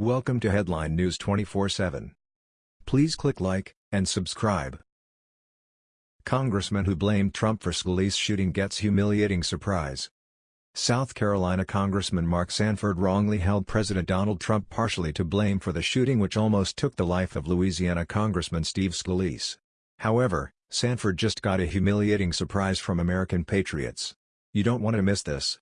Welcome to Headline News 24/7. Please click like and subscribe. Congressman who blamed Trump for Scalise shooting gets humiliating surprise. South Carolina Congressman Mark Sanford wrongly held President Donald Trump partially to blame for the shooting which almost took the life of Louisiana Congressman Steve Scalise. However, Sanford just got a humiliating surprise from American patriots. You don't want to miss this.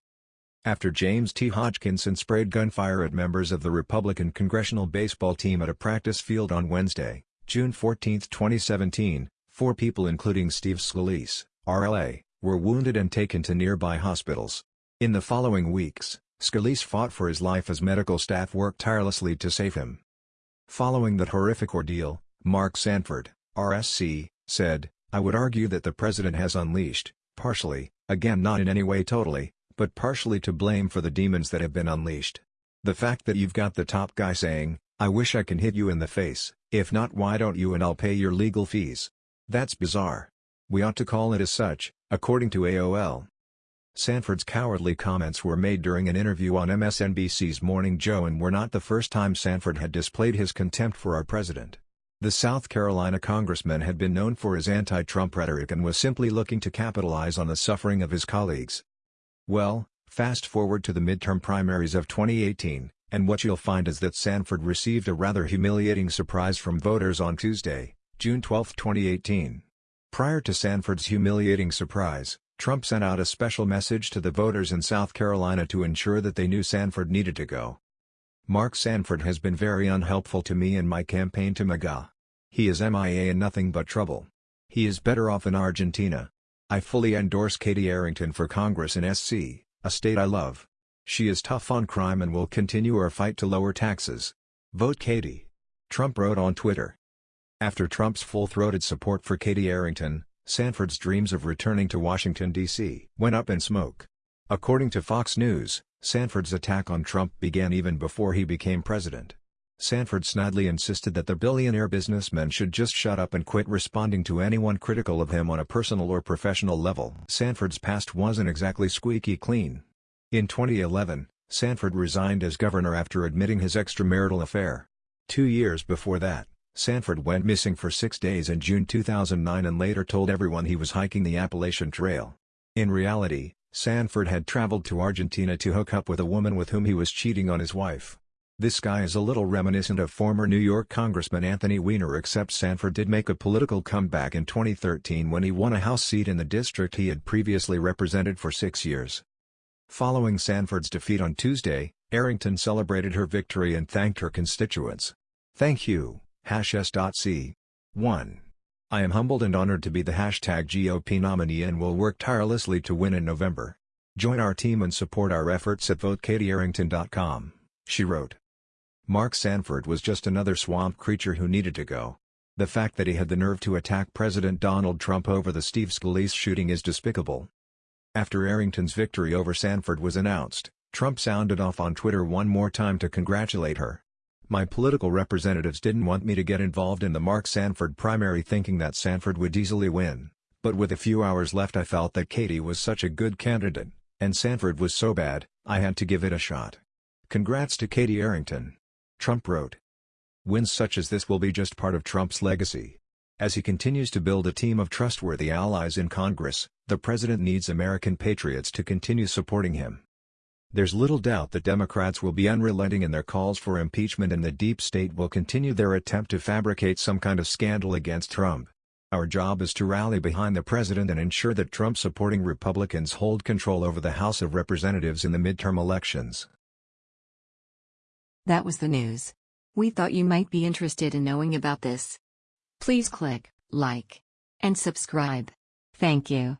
After James T. Hodgkinson sprayed gunfire at members of the Republican congressional baseball team at a practice field on Wednesday, June 14, 2017, four people including Steve Scalise, RLA, were wounded and taken to nearby hospitals. In the following weeks, Scalise fought for his life as medical staff worked tirelessly to save him. Following that horrific ordeal, Mark Sanford, RSC, said, I would argue that the president has unleashed, partially, again not in any way totally, but partially to blame for the demons that have been unleashed. The fact that you've got the top guy saying, I wish I can hit you in the face, if not why don't you and I'll pay your legal fees. That's bizarre. We ought to call it as such, according to AOL. Sanford's cowardly comments were made during an interview on MSNBC's Morning Joe and were not the first time Sanford had displayed his contempt for our president. The South Carolina congressman had been known for his anti-Trump rhetoric and was simply looking to capitalize on the suffering of his colleagues. Well, fast forward to the midterm primaries of 2018, and what you'll find is that Sanford received a rather humiliating surprise from voters on Tuesday, June 12, 2018. Prior to Sanford's humiliating surprise, Trump sent out a special message to the voters in South Carolina to ensure that they knew Sanford needed to go. Mark Sanford has been very unhelpful to me in my campaign to MAGA. He is MIA and nothing but trouble. He is better off in Argentina. I fully endorse Katie Arrington for Congress in SC, a state I love. She is tough on crime and will continue our fight to lower taxes. Vote Katie. Trump wrote on Twitter. After Trump's full-throated support for Katie Arrington, Sanford's dreams of returning to Washington, D.C. went up in smoke. According to Fox News, Sanford's attack on Trump began even before he became president. Sanford snidely insisted that the billionaire businessman should just shut up and quit responding to anyone critical of him on a personal or professional level. Sanford's past wasn't exactly squeaky clean. In 2011, Sanford resigned as governor after admitting his extramarital affair. Two years before that, Sanford went missing for six days in June 2009 and later told everyone he was hiking the Appalachian Trail. In reality, Sanford had traveled to Argentina to hook up with a woman with whom he was cheating on his wife. This guy is a little reminiscent of former New York Congressman Anthony Weiner except Sanford did make a political comeback in 2013 when he won a House seat in the district he had previously represented for six years. Following Sanford's defeat on Tuesday, Arrington celebrated her victory and thanked her constituents. Thank you, hash s.c. 1. I am humbled and honored to be the hashtag GOP nominee and will work tirelessly to win in November. Join our team and support our efforts at votekatyarrington.com, she wrote. Mark Sanford was just another swamp creature who needed to go. The fact that he had the nerve to attack President Donald Trump over the Steve Scalise shooting is despicable. After Arrington's victory over Sanford was announced, Trump sounded off on Twitter one more time to congratulate her. My political representatives didn't want me to get involved in the Mark Sanford primary thinking that Sanford would easily win, but with a few hours left I felt that Katie was such a good candidate, and Sanford was so bad, I had to give it a shot. Congrats to Katie Arrington. Trump wrote. Wins such as this will be just part of Trump's legacy. As he continues to build a team of trustworthy allies in Congress, the president needs American patriots to continue supporting him. There's little doubt that Democrats will be unrelenting in their calls for impeachment and the deep state will continue their attempt to fabricate some kind of scandal against Trump. Our job is to rally behind the president and ensure that Trump-supporting Republicans hold control over the House of Representatives in the midterm elections. That was the news. We thought you might be interested in knowing about this. Please click like and subscribe. Thank you.